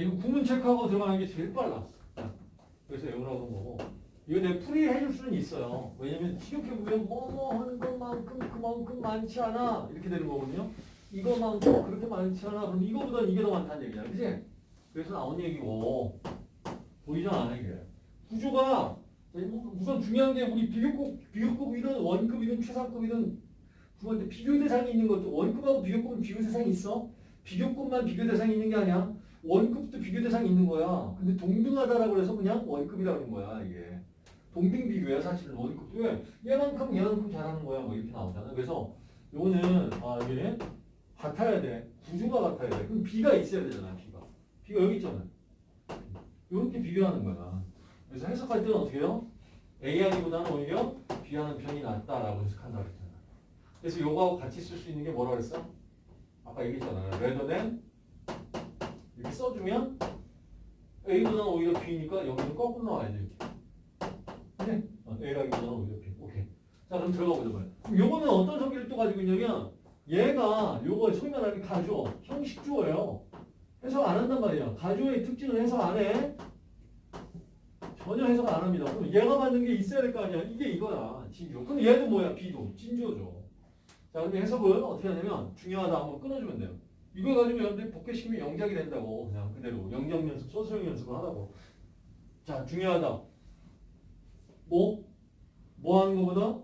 이거 구문 체크하고 들어가는 게 제일 빨라. 자, 그래서 외우라고 한 거고. 이거 내 풀이 해줄 수는 있어요. 왜냐면 시력해보면 뭐뭐 하는 것만큼 그만큼 많지 않아. 이렇게 되는 거거든요. 이거만큼 그렇게 많지 않아. 그럼 이거보다 이게 더 많다는 얘기야. 그지? 그래서 나온 얘기고. 보이잖아, 이게. 구조가 우선 중요한 게 우리 비교급, 비교급이든 원급이든 최상급이든 그런데 비교 대상이 있는 것도 원급하고 비교급은 비교 대상이 있어. 비교급만 비교 대상이 있는 게 아니야. 원급도 비교 대상이 있는 거야. 근데 동등하다라고 해서 그냥 원급이라고 하는 거야, 이게. 동등 비교야, 사실은 원급도. 왜? 얘만큼 얘만큼 잘하는 거야, 뭐 이렇게 나오잖아. 그래서 요거는, 아, 이게 같아야 돼. 구조가 같아야 돼. 그럼 B가 있어야 되잖아, B가. B가 여기 있잖아. 이렇게 비교하는 거야. 그래서 해석할 때는 어떻게 해요? A 하기보다는 오히려 B 하는 편이 낫다라고 해석한다고 했잖아. 그래서 요거하고 같이 쓸 수 있는 게 뭐라고 그랬어? 아까 얘기했잖아요. rather 이렇게 써주면 A보다는 오히려 B니까 여기는 거꾸로 나와야 돼. 이렇게. 네? 어, A라기보다는 오히려 B. 오케이. 자 그럼 들어가 보자 말이야. 그럼 요거는 어떤 성질을 또 가지고 있냐면 얘가 요거 소위 말하는 가조, 형식주어예요. 해석 안 한단 말이야. 가조의 특징은 해석 안 해. 전혀 해석 안 합니다. 그럼 얘가 받는 게 있어야 될 거 아니야. 이게 이거야. 진주. 그럼 얘도 뭐야? B도. 진주어죠. 자, 근데 해석을 어떻게 하냐면 중요하다 한번 끊어주면 돼요. 이거 가지고 여러분들이 복귀시키면 영작이 된다고. 그냥 그대로. 영작 연습, 소수형 연습을 하라고. 자, 중요하다. 뭐? 뭐 하는 거보다?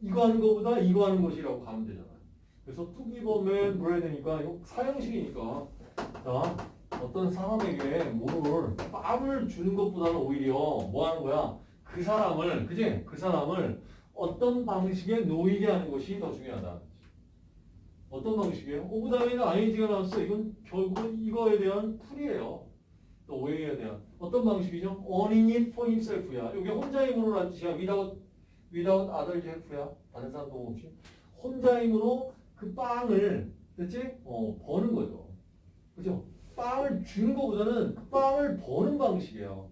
이거 하는 거보다 이거 하는 것이라고 가면 되잖아요. 그래서 투기범은 뭐야 되니까 이거 사형식이니까. 자, 어떤 사람에게 뭐를 빵을 주는 것보다는 오히려 뭐 하는 거야? 그 사람을, 그지? 그 사람을 어떤 방식에 놓이게 하는 것이 더 중요하다. 어떤 방식이에요? of 다음에는 ing가 나왔어. 이건 결국은 이거에 대한 풀이에요. 또 오해에 대한 어떤 방식이죠? earning it for himself야. 이게 혼자 힘으로라는 뜻이야. without, without other help야. 다른 사람 도움 없이. 혼자 힘으로 그 빵을, 됐지? 어, 버는 거죠. 그죠? 빵을 주는 것보다는 그 빵을 버는 방식이에요.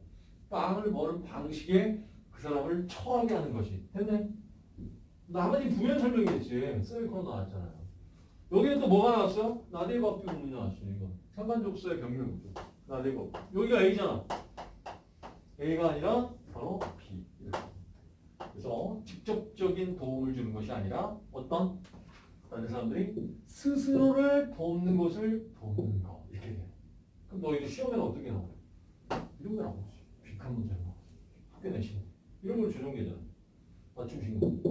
빵을 버는 방식에 그 사람을 처하게 하는 것이. 됐네? 나머지 부연 설명이겠지. 셀코너 나왔잖아요. 여기는 또 뭐가 나왔어요? 나대법 부분이 나왔어요. 이거. 상관족수의 병렬구조. 나대법. 여기가 A잖아. A가 아니라 바로 B. 그래서 직접적인 도움을 주는 것이 아니라 어떤 다른 사람들이 스스로를 돕는 것을 돕는 거. 이렇게 돼. 그럼 너희들 시험에는 어떻게 나와요? 이런 게 나오지. 빅한 문제 나오지. 학교 내시는 이런 걸 조정되잖아. 맞춤 신고.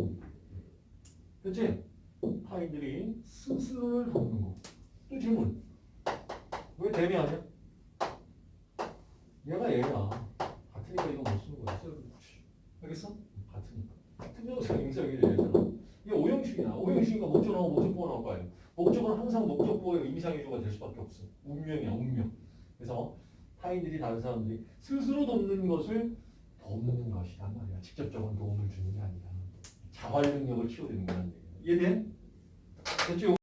응? 그치? 타인들이 스스로를 돕는 거. 또 질문. 왜 아니야? 얘가 얘야. 같으니까 이거 못 쓰는 거야. 알겠어? 같으니까. 명사 인사하기 얘잖아. 이게 오형식이야. 오형식이니까 목적 나오고 목적보가 나올 거 아니야. 목적은 항상 목적보의 임상의조가 될 수밖에 없어. 운명이야, 운명. 그래서 타인들이 다른 사람들이 스스로 돕는 것을 돕는 것이란 말이야. 직접적인 도움을 주는 게 아니라 자활 능력을 키워드는 거란 얘기야. 이해돼? 됐죠?